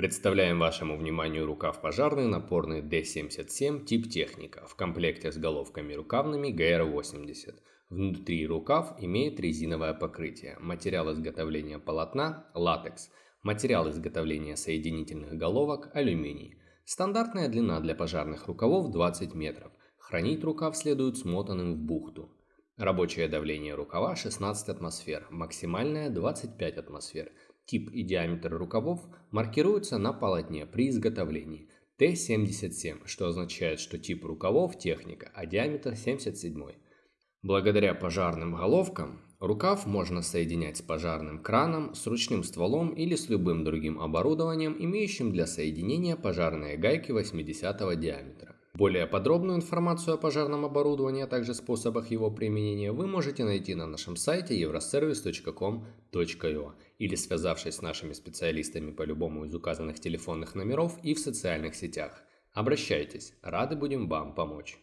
Представляем вашему вниманию рукав пожарный напорный D77 тип техника в комплекте с головками рукавными GR80. Внутри рукав имеет резиновое покрытие, материал изготовления полотна – латекс, материал изготовления соединительных головок – алюминий. Стандартная длина для пожарных рукавов 20 метров. Хранить рукав следует смотанным в бухту. Рабочее давление рукава 16 атмосфер, максимальное 25 атмосфер. Тип и диаметр рукавов маркируются на полотне при изготовлении. Т-77, что означает, что тип рукавов техника, а диаметр 77. Благодаря пожарным головкам рукав можно соединять с пожарным краном, с ручным стволом или с любым другим оборудованием, имеющим для соединения пожарные гайки 80 диаметра. Более подробную информацию о пожарном оборудовании, а также способах его применения вы можете найти на нашем сайте euroservice.com.ua или связавшись с нашими специалистами по любому из указанных телефонных номеров и в социальных сетях. Обращайтесь, рады будем вам помочь.